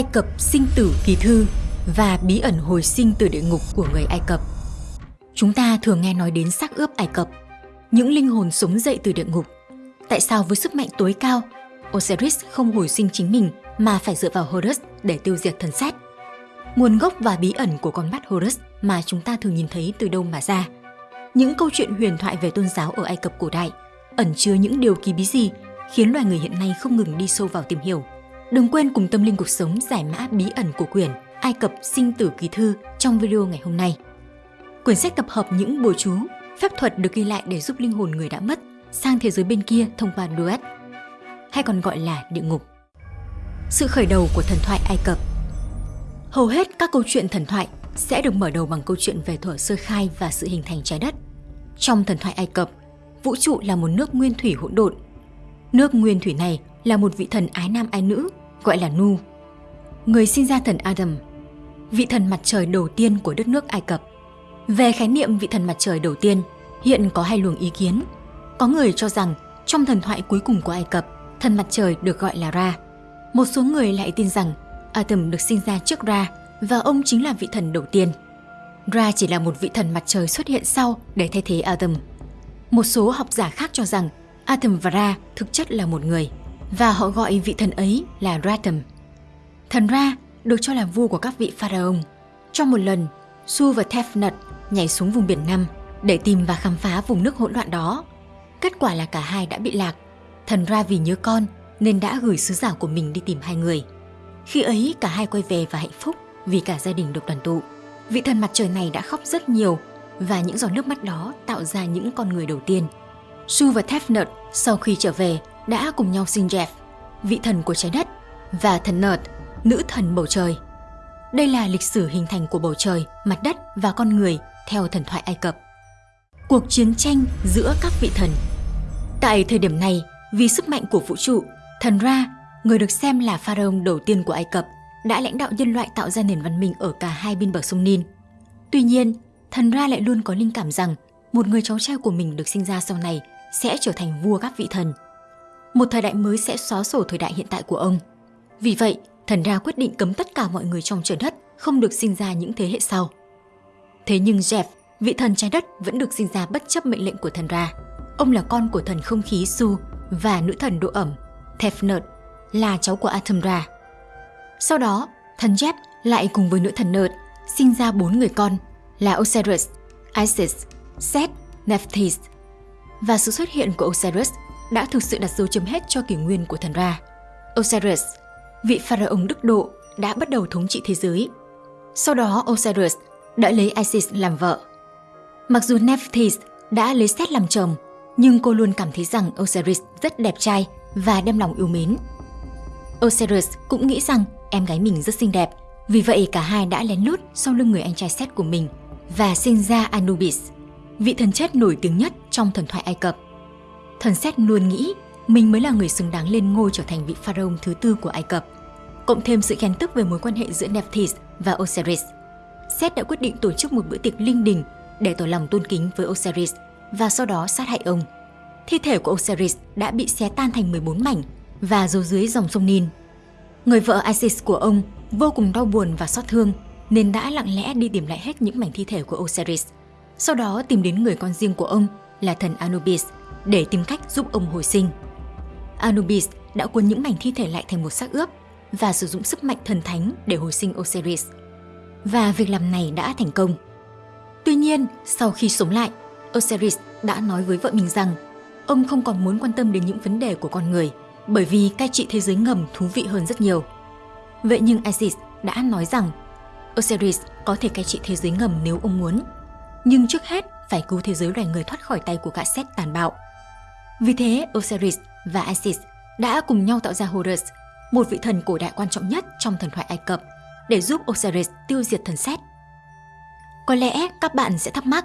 Ai Cập sinh tử kỳ thư và bí ẩn hồi sinh từ địa ngục của người Ai Cập. Chúng ta thường nghe nói đến xác ướp Ai Cập, những linh hồn sống dậy từ địa ngục. Tại sao với sức mạnh tối cao, Osiris không hồi sinh chính mình mà phải dựa vào Horus để tiêu diệt thần sát? Nguồn gốc và bí ẩn của con mắt Horus mà chúng ta thường nhìn thấy từ đâu mà ra? Những câu chuyện huyền thoại về tôn giáo ở Ai Cập cổ đại ẩn chứa những điều kỳ bí gì khiến loài người hiện nay không ngừng đi sâu vào tìm hiểu. Đừng quên cùng tâm linh cuộc sống giải mã bí ẩn của quyển Ai Cập sinh tử kỳ thư trong video ngày hôm nay. Quyển sách tập hợp những bùa chú, phép thuật được ghi lại để giúp linh hồn người đã mất sang thế giới bên kia thông qua duet, hay còn gọi là địa ngục. Sự khởi đầu của thần thoại Ai Cập Hầu hết các câu chuyện thần thoại sẽ được mở đầu bằng câu chuyện về thuở sơ khai và sự hình thành trái đất. Trong thần thoại Ai Cập, vũ trụ là một nước nguyên thủy hỗn độn. Nước nguyên thủy này là một vị thần ái nam ái nữ gọi là Nu. Người sinh ra thần Adam, vị thần mặt trời đầu tiên của đất nước Ai Cập. Về khái niệm vị thần mặt trời đầu tiên, hiện có hai luồng ý kiến. Có người cho rằng trong thần thoại cuối cùng của Ai Cập, thần mặt trời được gọi là Ra. Một số người lại tin rằng Adam được sinh ra trước Ra và ông chính là vị thần đầu tiên. Ra chỉ là một vị thần mặt trời xuất hiện sau để thay thế Adam. Một số học giả khác cho rằng Adam và Ra thực chất là một người và họ gọi vị thần ấy là Ratam. Thần Ra được cho là vua của các vị pharaoh. Trong một lần, Su và Tefnut nhảy xuống vùng biển Nam để tìm và khám phá vùng nước hỗn loạn đó. Kết quả là cả hai đã bị lạc. Thần Ra vì nhớ con nên đã gửi sứ giả của mình đi tìm hai người. Khi ấy cả hai quay về và hạnh phúc vì cả gia đình được đoàn tụ. Vị thần mặt trời này đã khóc rất nhiều và những giọt nước mắt đó tạo ra những con người đầu tiên. Su và Tefnut sau khi trở về đã cùng nhau sinh Jeff, vị thần của trái đất, và thần Nerd, nữ thần bầu trời. Đây là lịch sử hình thành của bầu trời, mặt đất và con người theo thần thoại Ai Cập. Cuộc chiến tranh giữa các vị thần Tại thời điểm này, vì sức mạnh của vũ trụ, thần Ra, người được xem là pharaoh đầu tiên của Ai Cập, đã lãnh đạo nhân loại tạo ra nền văn minh ở cả hai bên bờ sông Nin. Tuy nhiên, thần Ra lại luôn có linh cảm rằng một người cháu trai của mình được sinh ra sau này sẽ trở thành vua các vị thần – một thời đại mới sẽ xóa sổ thời đại hiện tại của ông. Vì vậy, thần Ra quyết định cấm tất cả mọi người trong trời đất không được sinh ra những thế hệ sau. Thế nhưng Jeff, vị thần trái đất vẫn được sinh ra bất chấp mệnh lệnh của thần Ra. Ông là con của thần không khí Su và nữ thần độ ẩm Tefnut là cháu của Atum Ra. Sau đó, thần Jeff lại cùng với nữ thần Nerd sinh ra bốn người con là Osiris, Isis, Set, Nephthys. Và sự xuất hiện của Osiris đã thực sự đặt dấu chấm hết cho kỷ nguyên của thần Ra. Osiris, vị pharaoh đức độ, đã bắt đầu thống trị thế giới. Sau đó Osiris đã lấy Isis làm vợ. Mặc dù Nephthys đã lấy Set làm chồng, nhưng cô luôn cảm thấy rằng Osiris rất đẹp trai và đem lòng yêu mến. Osiris cũng nghĩ rằng em gái mình rất xinh đẹp, vì vậy cả hai đã lén lút sau lưng người anh trai Set của mình và sinh ra Anubis, vị thần chết nổi tiếng nhất trong thần thoại Ai Cập thần Xét luôn nghĩ mình mới là người xứng đáng lên ngôi trở thành vị pharaoh thứ tư của Ai Cập. Cộng thêm sự khen tức về mối quan hệ giữa Nephthys và Osiris, Set đã quyết định tổ chức một bữa tiệc linh đình để tỏ lòng tôn kính với Osiris và sau đó sát hại ông. Thi thể của Osiris đã bị xé tan thành 14 mảnh và giấu dưới dòng sông Nin. Người vợ Isis của ông vô cùng đau buồn và xót thương nên đã lặng lẽ đi tìm lại hết những mảnh thi thể của Osiris. Sau đó tìm đến người con riêng của ông là thần Anubis – để tìm cách giúp ông hồi sinh. Anubis đã cuốn những mảnh thi thể lại thành một xác ướp và sử dụng sức mạnh thần thánh để hồi sinh Osiris. Và việc làm này đã thành công. Tuy nhiên, sau khi sống lại, Osiris đã nói với vợ mình rằng ông không còn muốn quan tâm đến những vấn đề của con người bởi vì cai trị thế giới ngầm thú vị hơn rất nhiều. Vậy nhưng Isis đã nói rằng Osiris có thể cai trị thế giới ngầm nếu ông muốn. Nhưng trước hết phải cứu thế giới loài người thoát khỏi tay của gã xét tàn bạo vì thế, Osiris và Isis đã cùng nhau tạo ra Horus, một vị thần cổ đại quan trọng nhất trong thần thoại Ai Cập, để giúp Osiris tiêu diệt thần Set. Có lẽ các bạn sẽ thắc mắc,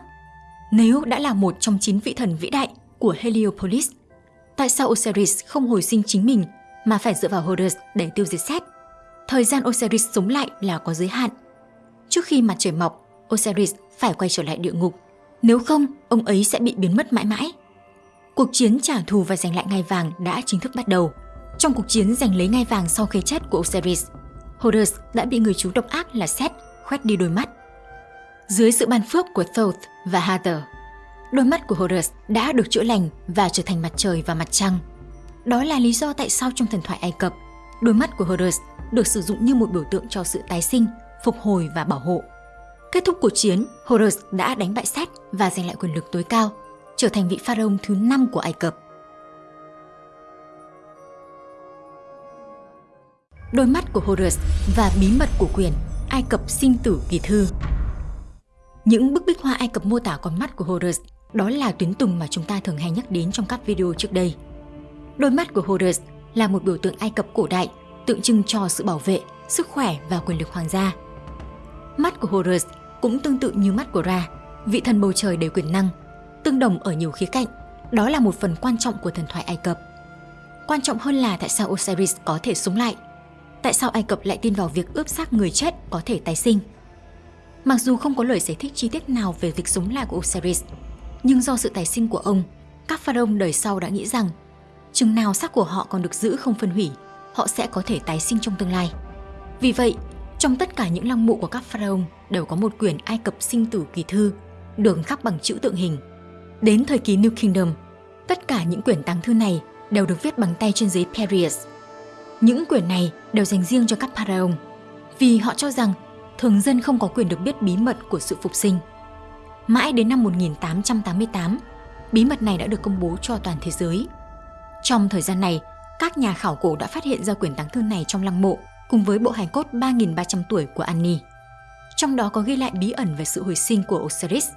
nếu đã là một trong chín vị thần vĩ đại của Heliopolis, tại sao Osiris không hồi sinh chính mình mà phải dựa vào Horus để tiêu diệt Set? Thời gian Osiris sống lại là có giới hạn. Trước khi mặt trời mọc, Osiris phải quay trở lại địa ngục, nếu không ông ấy sẽ bị biến mất mãi mãi cuộc chiến trả thù và giành lại ngai vàng đã chính thức bắt đầu. Trong cuộc chiến giành lấy ngai vàng sau khi chết của Osiris, Horus đã bị người chú độc ác là Seth khoét đi đôi mắt. Dưới sự ban phước của Thoth và Hathor, đôi mắt của Horus đã được chữa lành và trở thành mặt trời và mặt trăng. Đó là lý do tại sao trong thần thoại Ai Cập, đôi mắt của Horus được sử dụng như một biểu tượng cho sự tái sinh, phục hồi và bảo hộ. Kết thúc cuộc chiến, Horus đã đánh bại Seth và giành lại quyền lực tối cao, trở thành vị pharaoh thứ năm của Ai Cập. Đôi mắt của Horus và bí mật của quyền Ai Cập sinh tử kỳ thư Những bức bích hoa Ai Cập mô tả con mắt của Horus đó là tuyến tùng mà chúng ta thường hay nhắc đến trong các video trước đây. Đôi mắt của Horus là một biểu tượng Ai Cập cổ đại tượng trưng cho sự bảo vệ, sức khỏe và quyền lực hoàng gia. Mắt của Horus cũng tương tự như mắt của Ra, vị thần bầu trời đầy quyền năng, tương đồng ở nhiều khía cạnh. Đó là một phần quan trọng của thần thoại Ai Cập. Quan trọng hơn là tại sao Osiris có thể sống lại. Tại sao Ai Cập lại tin vào việc ướp xác người chết có thể tái sinh. Mặc dù không có lời giải thích chi tiết nào về việc sống lại của Osiris, nhưng do sự tái sinh của ông, các pharaoh đời sau đã nghĩ rằng chừng nào xác của họ còn được giữ không phân hủy, họ sẽ có thể tái sinh trong tương lai. Vì vậy, trong tất cả những lăng mộ của các pharaoh đều có một quyển Ai Cập sinh tử kỳ thư, được khắc bằng chữ tượng hình. Đến thời kỳ New Kingdom, tất cả những quyển tàng thư này đều được viết bằng tay trên giấy Perius. Những quyển này đều dành riêng cho các pharaoh, vì họ cho rằng thường dân không có quyền được biết bí mật của sự phục sinh. Mãi đến năm 1888, bí mật này đã được công bố cho toàn thế giới. Trong thời gian này, các nhà khảo cổ đã phát hiện ra quyển tàng thư này trong lăng mộ cùng với bộ hài cốt 3.300 tuổi của Annie. Trong đó có ghi lại bí ẩn về sự hồi sinh của Osiris.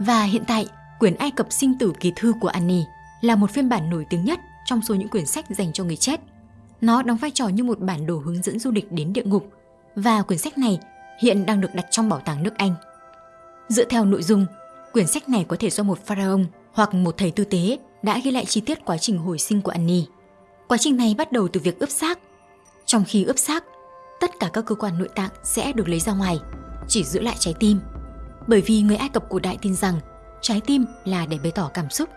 Và hiện tại, quyển Ai Cập sinh tử kỳ thư của Annie là một phiên bản nổi tiếng nhất trong số những quyển sách dành cho người chết. Nó đóng vai trò như một bản đồ hướng dẫn du lịch đến địa ngục và quyển sách này hiện đang được đặt trong bảo tàng nước Anh. Dựa theo nội dung, quyển sách này có thể do một pharaoh hoặc một thầy tư tế đã ghi lại chi tiết quá trình hồi sinh của Annie. Quá trình này bắt đầu từ việc ướp xác. Trong khi ướp xác, tất cả các cơ quan nội tạng sẽ được lấy ra ngoài, chỉ giữ lại trái tim. Bởi vì người Ai Cập cổ đại tin rằng trái tim là để bày tỏ cảm xúc,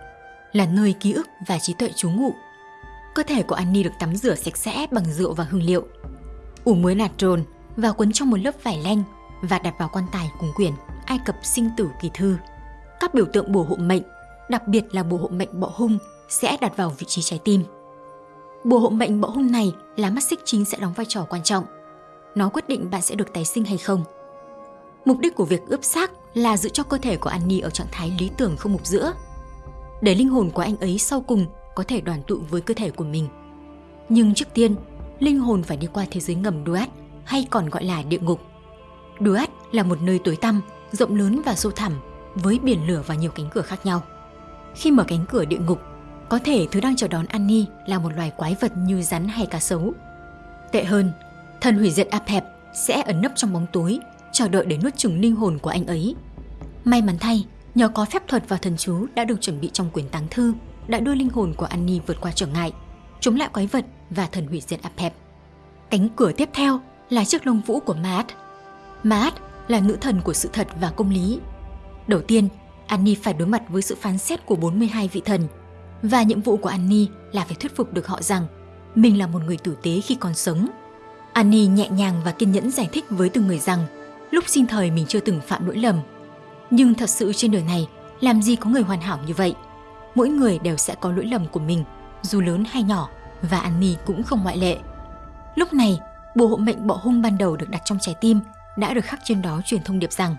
là nơi ký ức và trí tuệ trú ngụ. Cơ thể của Annie được tắm rửa sạch sẽ bằng rượu và hương liệu, ủ muối natron và quấn trong một lớp vải lanh và đặt vào quan tài cùng quyển Ai Cập sinh tử kỳ thư. Các biểu tượng bùa hộ mệnh, đặc biệt là bùa hộ mệnh bọ hung sẽ đặt vào vị trí trái tim. Bùa hộ mệnh bọ hung này là mắt xích chính sẽ đóng vai trò quan trọng. Nó quyết định bạn sẽ được tái sinh hay không. Mục đích của việc ướp xác là giữ cho cơ thể của Annie ở trạng thái lý tưởng không mục giữa, để linh hồn của anh ấy sau cùng có thể đoàn tụ với cơ thể của mình. Nhưng trước tiên, linh hồn phải đi qua thế giới ngầm Duat hay còn gọi là địa ngục. Duat là một nơi tối tăm, rộng lớn và sâu thẳm với biển lửa và nhiều cánh cửa khác nhau. Khi mở cánh cửa địa ngục, có thể thứ đang chờ đón Annie là một loài quái vật như rắn hay cá sấu. Tệ hơn, thần hủy diệt Apep sẽ ẩn nấp trong bóng tối, chờ đợi để nuốt chửng linh hồn của anh ấy. May mắn thay, nhờ có phép thuật và thần chú đã được chuẩn bị trong quyển táng thư, đã đưa linh hồn của Annie vượt qua trở ngại, chống lại quái vật và thần hủy diệt Apep. Cánh cửa tiếp theo là chiếc lông vũ của Maat. Maat là nữ thần của sự thật và công lý. Đầu tiên, Annie phải đối mặt với sự phán xét của 42 vị thần – và nhiệm vụ của Annie là phải thuyết phục được họ rằng mình là một người tử tế khi còn sống. Annie nhẹ nhàng và kiên nhẫn giải thích với từng người rằng lúc sinh thời mình chưa từng phạm lỗi lầm. Nhưng thật sự trên đời này, làm gì có người hoàn hảo như vậy? Mỗi người đều sẽ có lỗi lầm của mình, dù lớn hay nhỏ, và Annie cũng không ngoại lệ. Lúc này, bùa hộ mệnh bọ hung ban đầu được đặt trong trái tim đã được khắc trên đó truyền thông điệp rằng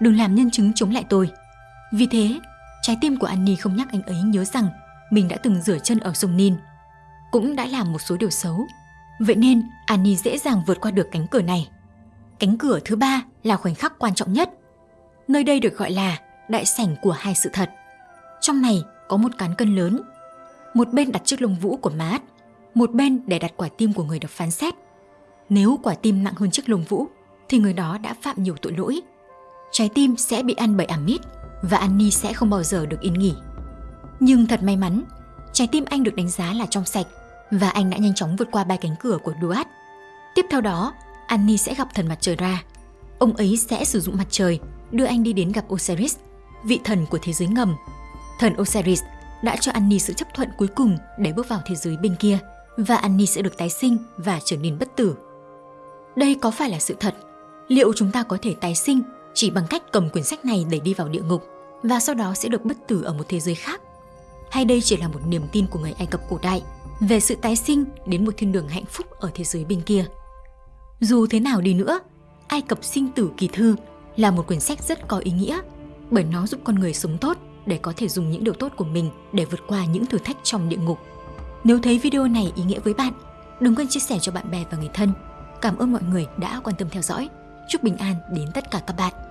đừng làm nhân chứng chống lại tôi. Vì thế, trái tim của Annie không nhắc anh ấy nhớ rằng mình đã từng rửa chân ở sông Nin, cũng đã làm một số điều xấu. Vậy nên Annie dễ dàng vượt qua được cánh cửa này. Cánh cửa thứ ba là khoảnh khắc quan trọng nhất. Nơi đây được gọi là đại sảnh của hai sự thật. Trong này có một cán cân lớn. Một bên đặt chiếc lông vũ của mát, một bên để đặt quả tim của người được phán xét. Nếu quả tim nặng hơn chiếc lông vũ, thì người đó đã phạm nhiều tội lỗi. Trái tim sẽ bị ăn bởi Amit và Annie sẽ không bao giờ được yên nghỉ. Nhưng thật may mắn, trái tim anh được đánh giá là trong sạch và anh đã nhanh chóng vượt qua ba cánh cửa của Duat. Tiếp theo đó, Annie sẽ gặp thần mặt trời ra. Ông ấy sẽ sử dụng mặt trời đưa anh đi đến gặp Osiris, vị thần của thế giới ngầm. Thần Osiris đã cho Annie sự chấp thuận cuối cùng để bước vào thế giới bên kia và Annie sẽ được tái sinh và trở nên bất tử. Đây có phải là sự thật? Liệu chúng ta có thể tái sinh chỉ bằng cách cầm quyển sách này để đi vào địa ngục và sau đó sẽ được bất tử ở một thế giới khác? Hay đây chỉ là một niềm tin của người Ai Cập cổ đại về sự tái sinh đến một thiên đường hạnh phúc ở thế giới bên kia? Dù thế nào đi nữa, Ai Cập sinh tử kỳ thư là một quyển sách rất có ý nghĩa bởi nó giúp con người sống tốt để có thể dùng những điều tốt của mình để vượt qua những thử thách trong địa ngục. Nếu thấy video này ý nghĩa với bạn, đừng quên chia sẻ cho bạn bè và người thân. Cảm ơn mọi người đã quan tâm theo dõi. Chúc bình an đến tất cả các bạn.